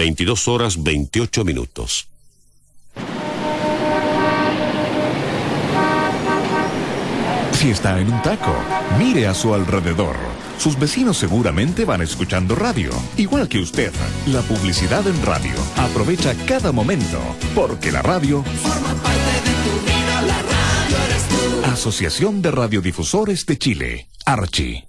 22 horas 28 minutos. Si está en un taco, mire a su alrededor. Sus vecinos seguramente van escuchando radio, igual que usted. La publicidad en radio. Aprovecha cada momento, porque la radio forma parte de tu vida. La radio eres tú. Asociación de Radiodifusores de Chile, Archi.